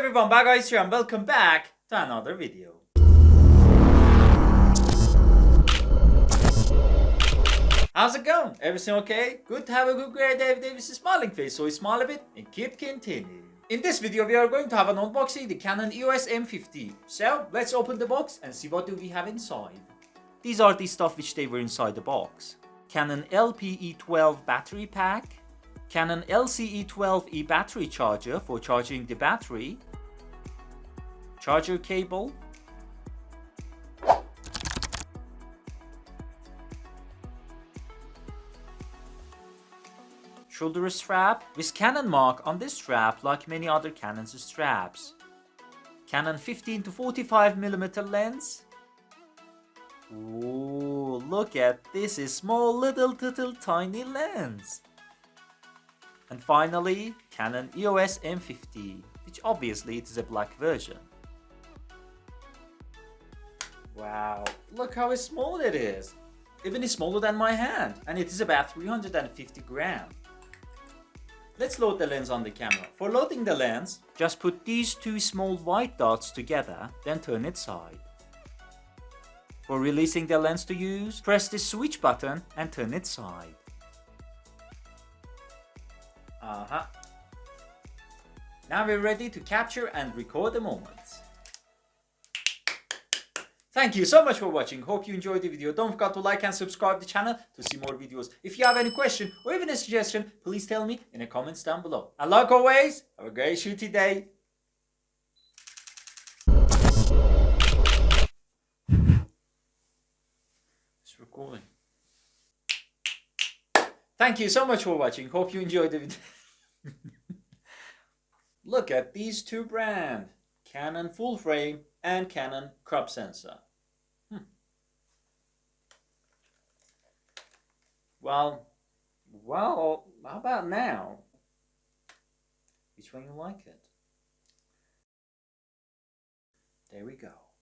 everyone, Baga here and welcome back to another video. How's it going? Everything okay? Good to have a good great David Davis smiling face, so we smile a bit and keep continuing. In this video we are going to have an unboxing the Canon EOS M50. So let's open the box and see what do we have inside. These are the stuff which they were inside the box. Canon LPE12 battery pack, Canon LCE12E battery charger for charging the battery, charger cable, shoulder strap with Canon mark on this strap like many other Canon's straps. Canon 15 to 45 millimeter lens. Ooh, look at this is small little little tiny lens. And finally, Canon EOS M50, which obviously it is a black version. Wow, look how small it is. Even smaller than my hand, and it is about 350 grams. Let's load the lens on the camera. For loading the lens, just put these two small white dots together, then turn it side. For releasing the lens to use, press the switch button and turn it side. Uh-huh. Now we're ready to capture and record the moment. Thank you so much for watching. Hope you enjoyed the video. Don't forget to like and subscribe the channel to see more videos. If you have any question or even a suggestion, please tell me in the comments down below. And like always, have a great shooty day. It's recording. Thank you so much for watching. Hope you enjoyed the video. Look at these two brands. Canon full frame and Canon crop sensor. Hmm. Well, well, how about now? Which one you like it? There we go.